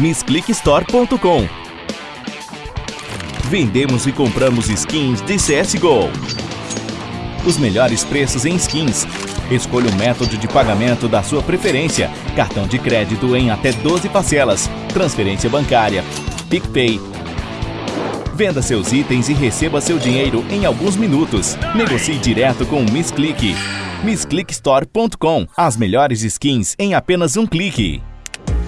MissClickStore.com Vendemos e compramos skins de CSGO. Os melhores preços em skins. Escolha o método de pagamento da sua preferência. Cartão de crédito em até 12 parcelas. Transferência bancária. PicPay. Venda seus itens e receba seu dinheiro em alguns minutos. Negocie direto com o Miss Click. MissClickStore.com As melhores skins em apenas um clique.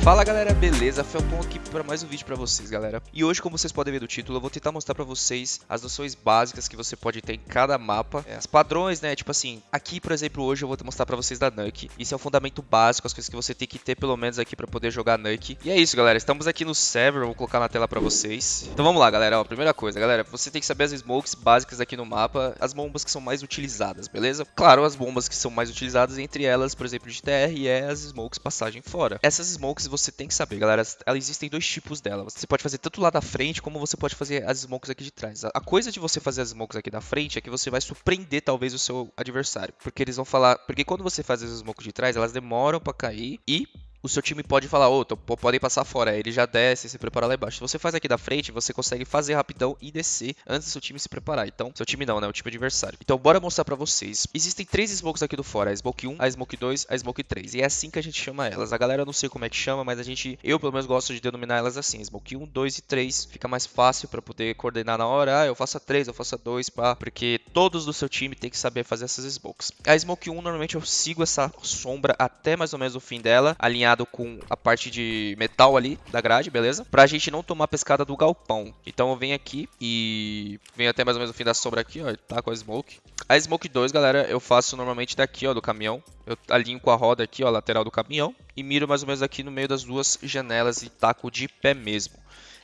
Fala galera, beleza? Felton aqui para mais um vídeo para vocês, galera. E hoje, como vocês podem ver do título, eu vou tentar mostrar para vocês as noções básicas que você pode ter em cada mapa. É, as padrões, né? Tipo assim, aqui, por exemplo, hoje eu vou mostrar para vocês da Nuke. Isso é o fundamento básico, as coisas que você tem que ter pelo menos aqui para poder jogar Nuke. E é isso, galera. Estamos aqui no server, vou colocar na tela para vocês. Então vamos lá, galera. Ó, primeira coisa, galera, você tem que saber as smokes básicas aqui no mapa, as bombas que são mais utilizadas, beleza? Claro, as bombas que são mais utilizadas, entre elas, por exemplo, de TR, é as smokes passagem fora. Essas smokes você tem que saber, galera ela, existem dois tipos dela. Você pode fazer tanto lá da frente, como você pode fazer as smokes aqui de trás. A coisa de você fazer as smokes aqui da frente é que você vai surpreender talvez o seu adversário. Porque eles vão falar... Porque quando você faz as smokes de trás, elas demoram para cair e o seu time pode falar, ô, oh, podem passar fora. Ele já desce e se prepara lá embaixo. Se você faz aqui da frente, você consegue fazer rapidão e descer antes do seu time se preparar. Então, seu time não, né? O time adversário. Então, bora mostrar pra vocês. Existem três smokes aqui do fora. A Smoke 1, a Smoke 2, a Smoke 3. E é assim que a gente chama elas. A galera não sei como é que chama, mas a gente, eu pelo menos gosto de denominar elas assim. Smoke 1, 2 e 3. Fica mais fácil pra poder coordenar na hora. Ah, eu faço a 3, eu faço a 2, pá. Porque todos do seu time tem que saber fazer essas smokes. A Smoke 1, normalmente eu sigo essa sombra até mais ou menos o fim dela, alinhado com a parte de metal ali da grade, beleza? Pra gente não tomar pescada do galpão. Então eu venho aqui e venho até mais ou menos o fim da sombra aqui, ó, tá com a smoke. A smoke 2, galera, eu faço normalmente daqui, ó, do caminhão. Eu alinho com a roda aqui, ó, lateral do caminhão. E miro mais ou menos aqui no meio das duas janelas e taco de pé mesmo.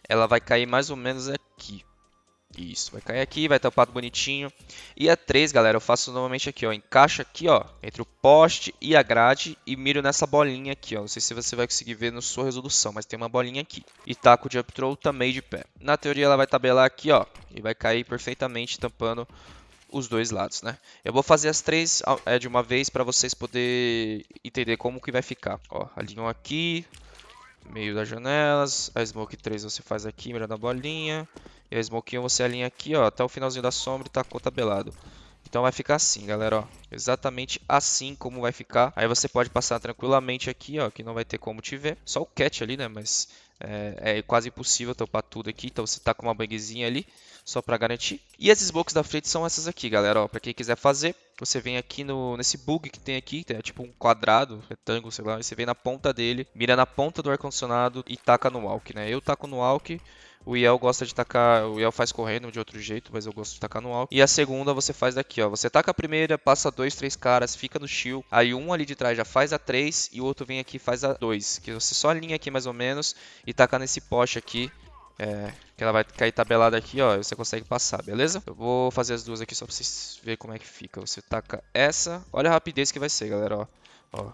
Ela vai cair mais ou menos aqui. Isso, vai cair aqui, vai tampado bonitinho. E a 3, galera, eu faço normalmente aqui, ó. Encaixa aqui, ó, entre o poste e a grade e miro nessa bolinha aqui, ó. Não sei se você vai conseguir ver na sua resolução, mas tem uma bolinha aqui. E taco de up throw também de pé. Na teoria ela vai tabelar aqui, ó, e vai cair perfeitamente tampando os dois lados, né? Eu vou fazer as três é, de uma vez para vocês poderem entender como que vai ficar. Ó, alinham aqui, meio das janelas. A Smoke 3 você faz aqui, mirando a bolinha. E a Smoke 1 você alinha aqui, ó, até o finalzinho da sombra e tacou tabelado. Então vai ficar assim, galera, ó. Exatamente assim como vai ficar. Aí você pode passar tranquilamente aqui, ó, que não vai ter como te ver. Só o cat ali, né, mas é, é quase impossível tampar tudo aqui. Então você tá com uma bangzinha ali, só para garantir. E as smokes da frente são essas aqui, galera, ó. Pra quem quiser fazer, você vem aqui no, nesse bug que tem aqui, é tipo um quadrado, retângulo, sei lá. Você vem na ponta dele, mira na ponta do ar-condicionado e taca no walk, né. Eu taco no walk o Yel gosta de tacar, o Yel faz correndo de outro jeito, mas eu gosto de tacar no alto. E a segunda você faz daqui, ó. Você taca a primeira, passa dois, três caras, fica no shield. Aí um ali de trás já faz a três e o outro vem aqui e faz a dois. Que você só alinha aqui mais ou menos e taca nesse poste aqui. É, que ela vai cair tabelada aqui, ó, você consegue passar, beleza? Eu vou fazer as duas aqui só pra vocês verem como é que fica. Você taca essa, olha a rapidez que vai ser, galera, ó. ó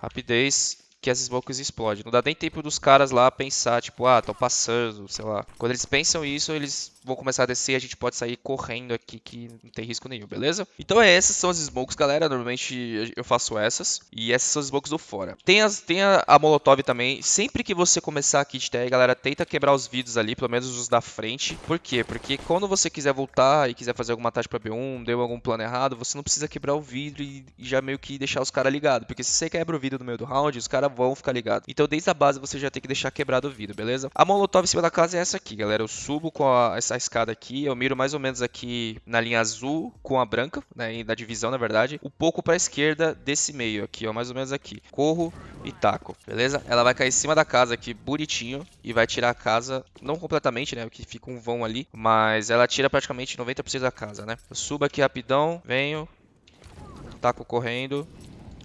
rapidez que as smokes explodem. Não dá nem tempo dos caras lá pensar, tipo, ah, tô passando, sei lá. Quando eles pensam isso, eles vão começar a descer a gente pode sair correndo aqui que não tem risco nenhum, beleza? Então é, essas são as smokes, galera. Normalmente eu faço essas. E essas são as smokes do fora. Tem, as, tem a, a molotov também. Sempre que você começar a kit TR, galera, tenta quebrar os vidros ali, pelo menos os da frente. Por quê? Porque quando você quiser voltar e quiser fazer alguma tática pra B1, deu algum plano errado, você não precisa quebrar o vidro e, e já meio que deixar os caras ligados. Porque se você quebra o vidro no meio do round, os caras vão ficar ligados. Então desde a base você já tem que deixar quebrado o vidro, beleza? A molotov em cima da casa é essa aqui, galera. Eu subo com a, essa a escada aqui, eu miro mais ou menos aqui na linha azul com a branca, né, da divisão na verdade, um pouco para a esquerda desse meio aqui, ó, mais ou menos aqui. Corro e taco, beleza? Ela vai cair em cima da casa aqui, bonitinho, e vai tirar a casa, não completamente, né, porque fica um vão ali, mas ela tira praticamente 90% da casa, né? Eu subo aqui rapidão, venho, taco correndo,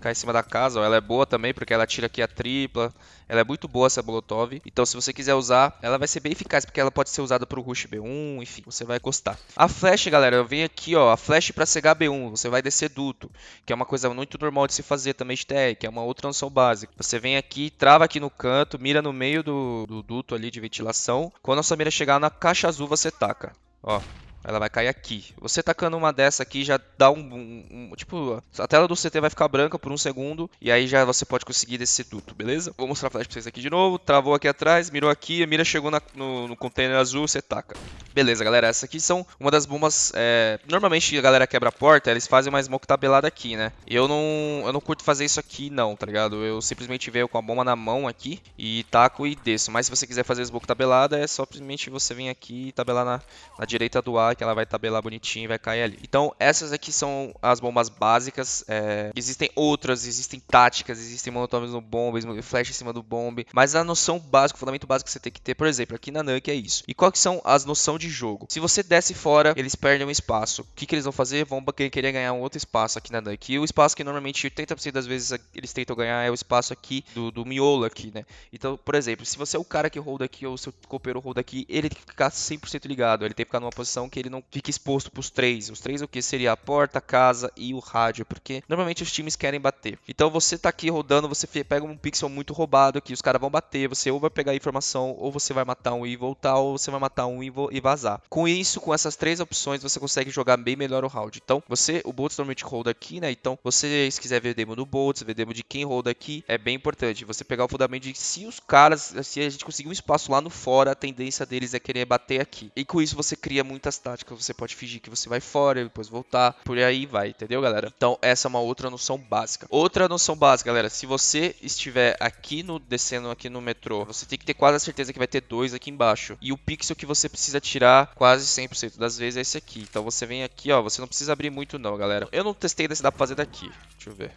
cai em cima da casa. Ela é boa também porque ela tira aqui a tripla. Ela é muito boa essa Molotov. Então se você quiser usar, ela vai ser bem eficaz porque ela pode ser usada para o Rush B1, enfim, você vai gostar. A flash, galera, eu venho aqui, ó, a flash para cegar B1, você vai descer duto, que é uma coisa muito normal de se fazer também de TR, que é uma outra noção básica. Você vem aqui, trava aqui no canto, mira no meio do, do duto ali de ventilação. Quando a sua mira chegar na caixa azul, você taca. Ó, Ela vai cair aqui. Você tacando uma dessa aqui já dá um, um, um, Tipo, a tela do CT vai ficar branca por um segundo. E aí já você pode conseguir descer tudo, beleza? Vou mostrar a flash pra vocês aqui de novo. Travou aqui atrás, mirou aqui, a mira chegou na, no, no container azul, você taca. Beleza, galera. Essas aqui são uma das bombas. É... Normalmente a galera quebra a porta, eles fazem uma smoke tabelada aqui, né? Eu não, eu não curto fazer isso aqui, não, tá ligado? Eu simplesmente venho com a bomba na mão aqui e taco e desço. Mas se você quiser fazer smoke tabelada, é só simplesmente você vir aqui e tabelar na, na direita do ar, que ela vai tabelar bonitinho e vai cair ali. Então, essas aqui são as bombas básicas. É... Existem outras, existem táticas, existem molotovs no bomb, flash em cima do bomb. Mas a noção básica, o fundamento básico que você tem que ter, por exemplo, aqui na Nuke é isso. E quais são as noções de jogo? Se você desce fora, eles perdem um espaço. O que, que eles vão fazer? Vão querer ganhar um outro espaço aqui na Nuke. E o espaço que normalmente 80% das vezes eles tentam ganhar é o espaço aqui do, do miolo aqui, né? Então, por exemplo, se você é o cara que roda aqui ou o seu copeiro roda aqui, ele tem que ficar 100% ligado. Ele tem que ficar numa posição que ele não fique exposto pros três. Os três o que? Seria a porta, a casa e o rádio. Porque normalmente os times querem bater. Então você tá aqui rodando, você pega um pixel muito roubado aqui, os caras vão bater, você ou vai pegar a informação, ou você vai matar um e voltar, ou você vai matar um e vazar. Com isso, com essas três opções, você consegue jogar bem melhor o round. Então, você, o Boltz normalmente roda aqui, né? Então, você, se quiser ver demo do Boltz, ver demo de quem roda aqui, é bem importante. Você pegar o fundamento de se os caras, se a gente conseguir um espaço lá no fora, a tendência deles é querer bater aqui. E com isso, você cria muitas táticas. Você pode fingir que você vai fora, depois voltar, por aí vai, entendeu, galera? Então, essa é uma outra noção básica. Outra noção básica, galera, se você estiver aqui no descendo aqui no metrô, você tem que ter quase a certeza que vai ter dois aqui embaixo. E o pixel que você precisa tirar quase 100% das vezes é esse aqui. Então você vem aqui, ó, você não precisa abrir muito não, galera. Eu não testei se dá pra fazer daqui. Deixa eu ver.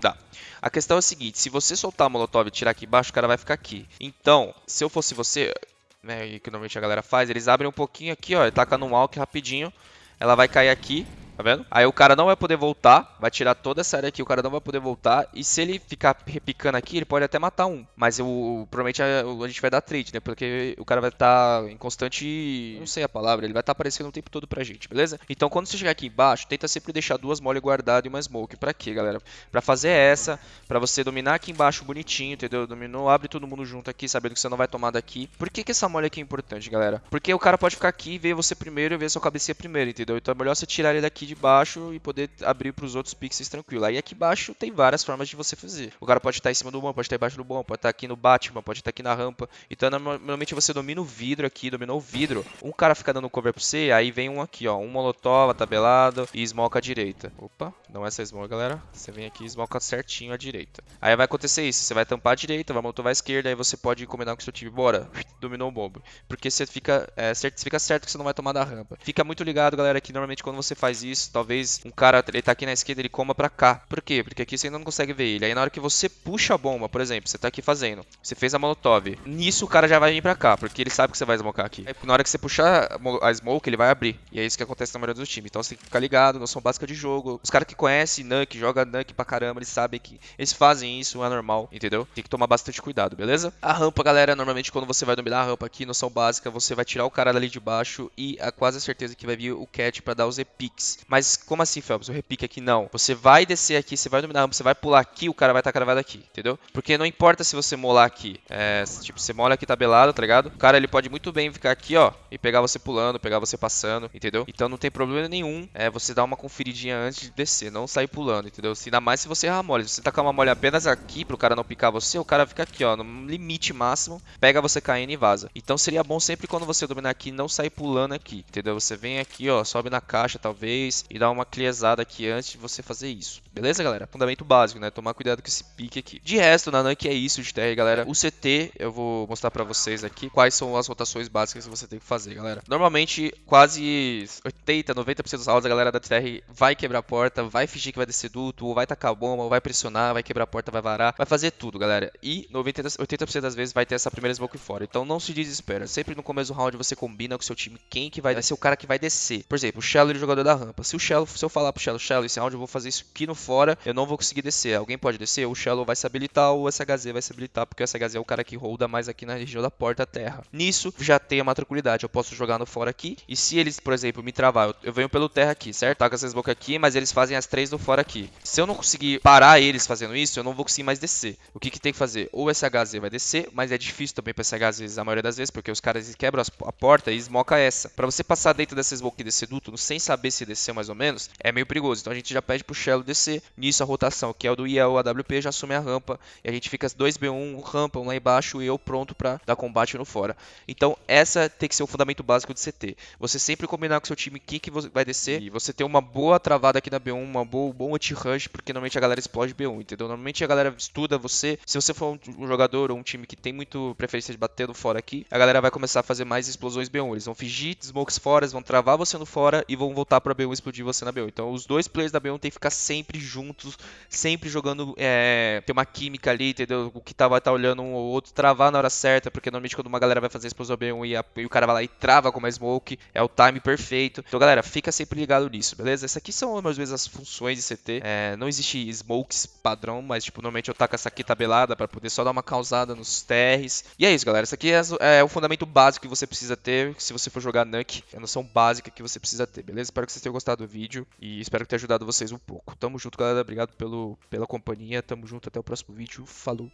Dá. A questão é a seguinte, se você soltar a molotov e tirar aqui embaixo, o cara vai ficar aqui. Então, se eu fosse você, né, que normalmente a galera faz, eles abrem um pouquinho aqui, ó, e taca no walk rapidinho. Ela vai cair aqui, Tá vendo? Aí o cara não vai poder voltar, vai tirar toda essa área aqui, o cara não vai poder voltar. E se ele ficar repicando aqui, ele pode até matar um. Mas o, provavelmente a, a gente vai dar trade, né? Porque o cara vai estar tá em constante. Não sei a palavra, ele vai estar tá aparecendo o tempo todo pra gente, beleza? Então quando você chegar aqui embaixo, tenta sempre deixar duas mole guardadas e uma smoke. Pra quê, galera? Pra fazer essa, pra você dominar aqui embaixo bonitinho, entendeu? Dominou, abre todo mundo junto aqui, sabendo que você não vai tomar daqui. Por que, que essa mole aqui é importante, galera? Porque o cara pode ficar aqui e ver você primeiro e ver sua cabeça primeiro, entendeu? Então é melhor você tirar ele daqui aqui de baixo e poder abrir para os outros pixels tranquilo. Aí aqui embaixo tem várias formas de você fazer. O cara pode estar em cima do bom, pode estar embaixo do bom, pode estar aqui no Batman, pode estar aqui na rampa. Então normalmente você domina o vidro aqui, dominou o vidro. Um cara fica dando cover para você, aí vem um aqui, ó, um molotov tabelado e smoke à direita. Opa, não é essa smoke, galera. Você vem aqui e smoke certinho à direita. Aí vai acontecer isso, você vai tampar a direita, vai molotov à esquerda, aí você pode combinar com o seu time, bora, dominou o bomb. Porque você fica, é, certo, fica certo que você não vai tomar da rampa. Fica muito ligado, galera, que normalmente quando você faz isso, talvez um cara, ele tá aqui na esquerda, ele coma pra cá. Por quê? Porque aqui você ainda não consegue ver ele. Aí na hora que você puxa a bomba, por exemplo, você tá aqui fazendo, você fez a molotov, nisso o cara já vai vir pra cá, porque ele sabe que você vai smocar aqui. Aí na hora que você puxar a smoke, ele vai abrir. E é isso que acontece na maioria dos times. Então você tem que ficar ligado, noção básica de jogo. Os caras que conhecem Nuke, joga Nuke pra caramba, eles sabem que eles fazem isso, é normal, entendeu? Tem que tomar bastante cuidado, beleza? A rampa, galera, normalmente quando você vai dominar a rampa aqui, noção básica, você vai tirar o cara dali de baixo e a quase certeza que vai vir o cat pra dar os epics. Mas como assim, Phelps? O repique aqui não. Você vai descer aqui, você vai dominar você vai pular aqui, o cara vai estar tá cravado aqui, entendeu? Porque não importa se você molar aqui. É, tipo, você mola aqui tabelado, tá ligado? O cara ele pode muito bem ficar aqui, ó, e pegar você pulando, pegar você passando, entendeu? Então não tem problema nenhum é você dar uma conferidinha antes de descer, não sair pulando, entendeu? Ainda mais se você errar mole. Se você tacar uma mole apenas aqui pro cara não picar você, o cara fica aqui, ó, no limite máximo, pega você caindo e vaza. Então seria bom sempre quando você dominar aqui não sair pulando aqui, entendeu? Você vem aqui, ó, sobe na caixa talvez e dá uma clearzada aqui antes de você fazer isso. Beleza, galera? Fundamento básico, né? Tomar cuidado com esse pique aqui. De resto, na Nike é isso de TR, galera. O CT, eu vou mostrar pra vocês aqui quais são as rotações básicas que você tem que fazer, galera. Normalmente, quase 80, 90% dos rounds a galera da TR vai quebrar a porta, vai fingir que vai descer duto, ou vai tacar bomba, ou vai pressionar, vai quebrar a porta, vai varar, vai fazer tudo, galera. E 90, 80% das vezes vai ter essa primeira smoke fora. Então não se desespera. Sempre no começo do round você combina com o seu time quem que vai ser o cara que vai descer. Por exemplo, o Shallow, ele é jogador da rampa. Se o Shallow, se eu falar pro Shallow, Shallow, esse round eu vou fazer isso aqui no fora, eu não vou conseguir descer. Alguém pode descer? O Shallow vai se habilitar ou o SHZ vai se habilitar, porque o SHZ é o cara que holda mais aqui na região da porta-terra. Nisso, já tem a tranquilidade. Eu posso jogar no fora aqui, e se eles, por exemplo, me travar, eu, eu venho pelo terra aqui, certo? Taca essas bocas aqui, mas eles fazem as três no fora aqui. Se eu não conseguir parar eles fazendo isso, eu não vou conseguir mais descer. O que, que tem que fazer? Ou o SHZ vai descer, mas é difícil também para SHZ a maioria das vezes, porque os caras quebram a porta e esmoca essa. Para você passar dentro dessa smoke e descer duto, sem saber se descer mais ou menos, é meio perigoso. Então a gente já pede pro Shello descer. Nisso a rotação, que é o do IEL AWP, já assume a rampa. E a gente fica 2B1, rampa, um lá embaixo e eu pronto para dar combate no fora. Então essa tem que ser o fundamento básico de CT. Você sempre combinar com seu time quem que vai descer e você ter uma boa travada aqui na B1, uma boa, bom anti-rush, porque normalmente a galera explode B1, entendeu? Normalmente a galera estuda você. Se você for um, um jogador ou um time que tem muito preferência de bater no fora aqui, a galera vai começar a fazer mais explosões B1. Eles vão fingir smokes fora, vão travar você no fora e vão voltar pra B1 e explodir você na B1. Então os dois players da B1 tem que ficar sempre juntos, sempre jogando, é, ter uma química ali, entendeu? O que tá, vai tá olhando um ou outro, travar na hora certa, porque normalmente quando uma galera vai fazer explosão B1 e, a, e o cara vai lá e trava com uma smoke, é o time perfeito. Então galera, fica sempre ligado nisso, beleza? Essas aqui são às vezes as funções de CT. É, não existe smokes padrão, mas tipo, normalmente eu taco essa aqui tabelada para poder só dar uma causada nos TRs. E é isso, galera. Isso aqui é, é o fundamento básico que você precisa ter se você for jogar Nuke. É a noção básica que você precisa ter, beleza? Espero que vocês tenham gostado do vídeo e espero que tenha ajudado vocês um pouco. Tamo junto, galera. Obrigado pelo, pela companhia. Tamo junto. Até o próximo vídeo. Falou!